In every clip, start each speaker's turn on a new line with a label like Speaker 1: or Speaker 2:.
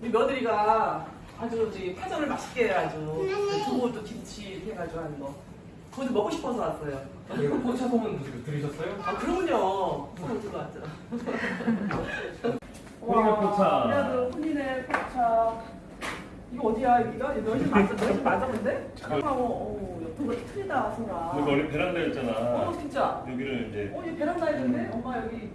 Speaker 1: 우리 며느리가 아주 저기 파전을 맛있게 해가지고 두부 또 김치 해가지고 하는 거 그것도 먹고 싶어서 왔어요.
Speaker 2: 이거 포차 소문 들- 들으셨어요?
Speaker 1: 아 그럼요. 소문 들어왔죠.
Speaker 2: 포차.
Speaker 1: 그래도 혼인의 포차. 이거 어디야 여기가? 여기 너희 집 맞아? 너희 집 맞아 근데? 잠깐만. 어, 거 틀리다 소라.
Speaker 3: 여기 원래 베란다였잖아.
Speaker 1: 어 진짜.
Speaker 3: 여기를 이제
Speaker 1: 어, 이 베란다 있는데? 엄마 여기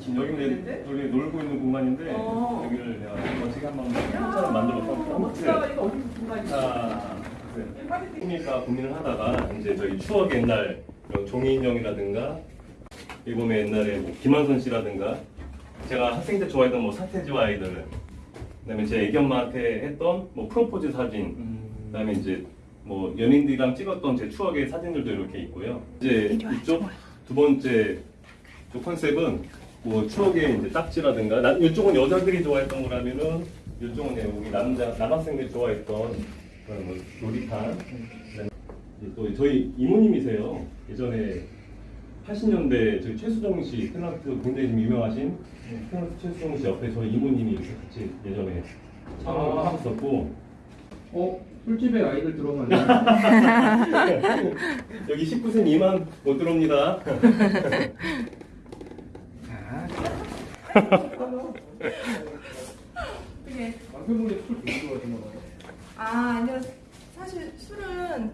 Speaker 3: 지금 여기? 이제 우리 놀고 있는 공간인데
Speaker 1: 어.
Speaker 3: 여기를 내가 멋지게 한번
Speaker 1: 야,
Speaker 3: 포차를 만들어서
Speaker 1: 멋지다. 이거 어디 공간이야?
Speaker 3: 그러니까 고민을 하다가 이제 저희 추억 옛날 종이 인형이라든가 이번에 옛날에 뭐 김한선 씨라든가 제가 학생 때 좋아했던 뭐 사태지와 아이들 그다음에 제 애기 엄마한테 했던 뭐 프로포즈 사진 그다음에 이제 뭐 연인들이랑 찍었던 제 추억의 사진들도 이렇게 있고요. 이제 이쪽 두 번째 저 컨셉은 뭐 추억의 이제 딱지라든가 나, 이쪽은 여자들이 좋아했던 거라면은 이쪽은 이제 우리 남자 남학생들이 좋아했던 그런 뭐 그다음에 이제 또 저희 이모님이세요. 예전에 80년대 저희 최수정 씨 탤런트 굉장히 좀 유명하신 탤런트 최수정 씨 옆에 저희 이모님이 이렇게 같이 예전에 촬영을
Speaker 2: 아. 어? 술집에 아이들 들어가네.
Speaker 3: 여기 19세 미만 못 들어옵니다.
Speaker 4: 되게
Speaker 2: 남편분이 술 되게 좋아하시나 봐요.
Speaker 4: 아 아니요 사실 술은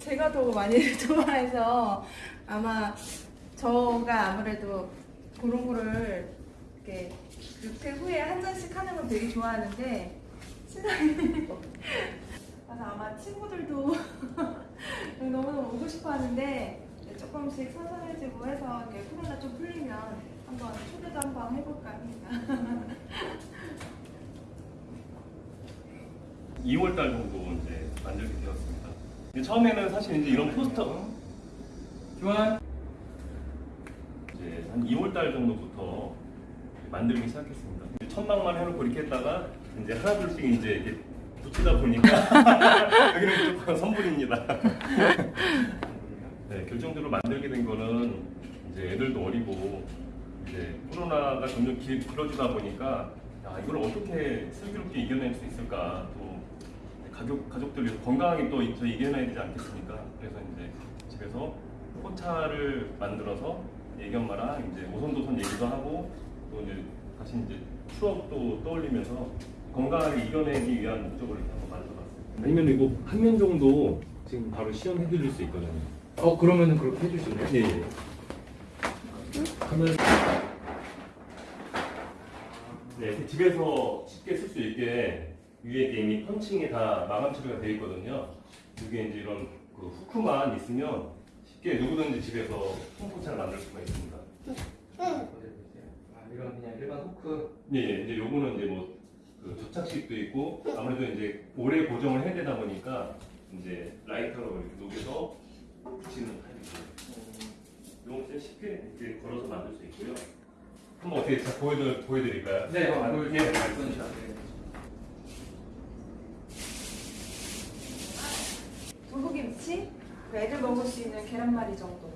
Speaker 4: 제가 더 많이 좋아해서 아마 저가 아무래도 그런 거를 이렇게 육퇴 후에 한 잔씩 하는 건 되게 좋아하는데 신랑이 그래서 아마 친구들도 너무너무 오고 싶어 하는데 조금씩 선선해지고 해서 이렇게 코로나 좀 풀리면 한번 초대도 한번 해볼까 합니다.
Speaker 3: 2월 달 정도 이제 만들게 되었습니다. 처음에는 사실 이제 이런 포스터
Speaker 2: 교환.
Speaker 3: 이제 한 2월 달 정도부터 만들기 시작했습니다. 천막만 해놓고 이렇게 했다가 이제 하나둘씩 이제 이렇게 붙이다 보니까 여기는 조금 선불입니다. 네, 결정적으로 만들게 된 거는 이제 애들도 어리고 이제 코로나가 점점 길, 길어지다 보니까 야, 이걸 어떻게 슬기롭게 이겨낼 수 있을까 또 가족 가족들이 건강하게 또저 이겨내야 되지 않겠습니까? 그래서 이제 집에서 포차를 만들어서 애기 엄마랑 이제 오손도손 얘기도 하고 또 이제 다시 이제 추억도 떠올리면서 건강하게 이겨내기 위한 목적으로 이렇게 한번 만들어봤습니다. 아니면 이거 한 면 정도 지금 바로 시연해드릴 수 있거든요.
Speaker 2: 어 그러면은 그렇게 해주실래요?
Speaker 3: 예. 예. 하면 네, 집에서 쉽게 쓸 수 있게 위에 이미 펀칭이 다 마감 처리가 되어 있거든요. 이게 이제 이런 그 후크만 있으면 쉽게 누구든지 집에서 폼포차를 만들 수가 있습니다.
Speaker 2: 아 이건 그냥 일반 후크.
Speaker 3: 예, 예. 이제 요거는 이제 뭐 그 접착식도 있고 아무래도 이제 오래 고정을 해야 되다 보니까 이제 라이터로 이렇게 녹여서 붙이는 타입이고요. 요건 진짜 쉽게 이렇게 걸어서 만들 수 있고요. 한번 어떻게 자, 보여드, 보여드릴까요?
Speaker 2: 네,
Speaker 3: 아,
Speaker 2: 어,
Speaker 3: 예.
Speaker 2: 네.
Speaker 4: 두부김치, 그 애들 먹을 수 있는 계란말이 정도.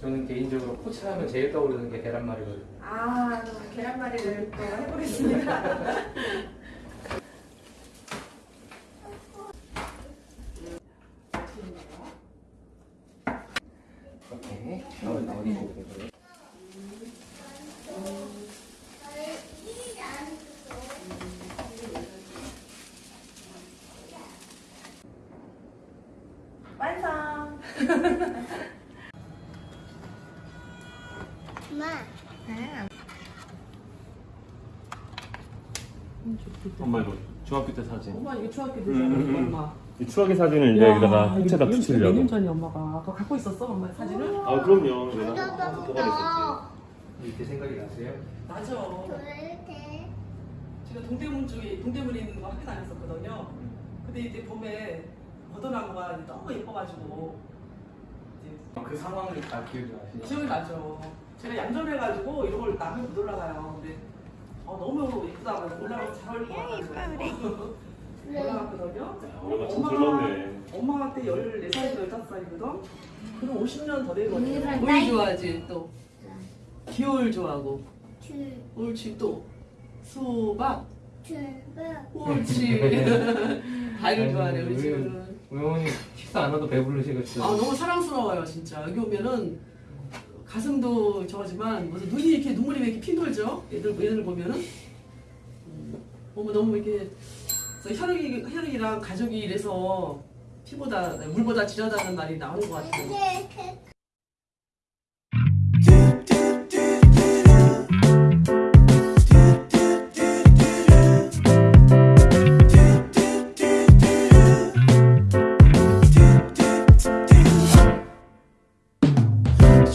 Speaker 2: 저는 개인적으로 포차하면 제일 떠오르는 게 계란말이거든요.
Speaker 4: 아, 계란말이를 또 해보겠습니다.
Speaker 2: 오케이. 어디 보고 그래요?
Speaker 5: 엄마,
Speaker 4: 네.
Speaker 3: 엄마 이거 중학교 때 사진.
Speaker 1: 엄마 이게 중학교
Speaker 3: 음,
Speaker 1: 되잖아,
Speaker 3: 음, 음.
Speaker 1: 엄마.
Speaker 3: 이 추억의 사진을 이제 여기다가
Speaker 1: 몇년
Speaker 3: 붙이려고.
Speaker 1: 전에 엄마가 아까 갖고 있었어, 엄마 사진을?
Speaker 3: 아 그럼요. 내가.
Speaker 2: 이렇게 생각이 나세요?
Speaker 1: 맞아.
Speaker 5: 그렇게
Speaker 1: 제가 동대문 쪽에 동대문에 있는 거 학교 다녔었거든요. 근데 이제 봄에 버드나무가 너무 예뻐가지고
Speaker 2: 그 상황을 다 기억이 나시죠?
Speaker 1: 기억이 나죠. 제가 얌전해가지고 이런 걸 남의 못 올라가요. 근데 어, 너무 예쁘다. 올라가면 잘 어울릴 것 같아서 올라갔거든요.
Speaker 3: 우리가 참 젊었네.
Speaker 1: 엄마한테 14살에서 15살이거든? 그럼 50년 더 되거든.
Speaker 5: 우리 좋아하지 또 기호를 좋아하고
Speaker 6: 줄,
Speaker 5: 옳지 또 수박
Speaker 6: 줄,
Speaker 5: 옳지 닭을 좋아하네 우리 친구는
Speaker 2: 어머니 식사 안 해도 배부르시겠죠?
Speaker 5: 아 너무 사랑스러워요 진짜 여기 오면은 가슴도 저지만 무슨 눈이 이렇게 눈물이 왜 이렇게 핑돌죠 얘들 얘들 보면은 음, 어머 너무 이렇게 그래서 혈육이 혈육이랑 가족이 이래서 피보다 물보다 진하다는 말이 나오는 것 같아요.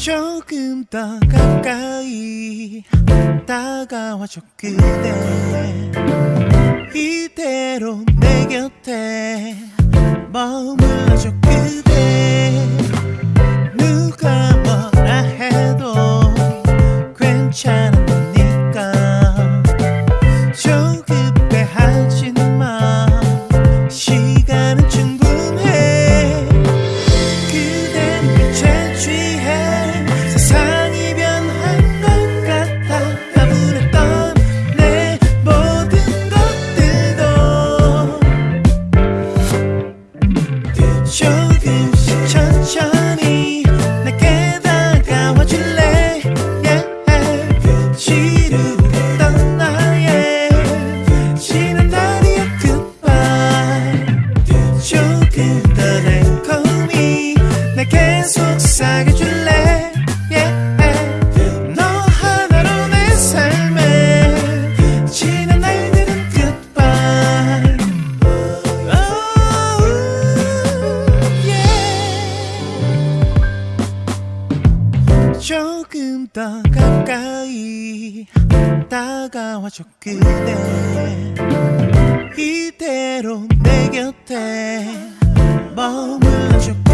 Speaker 7: 조금 더 가까이 다가와줘 그대. 이대로 내 곁에 머물러줘 그대 조금씩 천천히 내게 다가와 줄래? Yeah. 지루했던 나의 지난 날이야. Goodbye. 조금 더 달콤히 내게 속삭여 조금 더 가까이 다가와줘 그대 이대로 내 곁에 머물러줘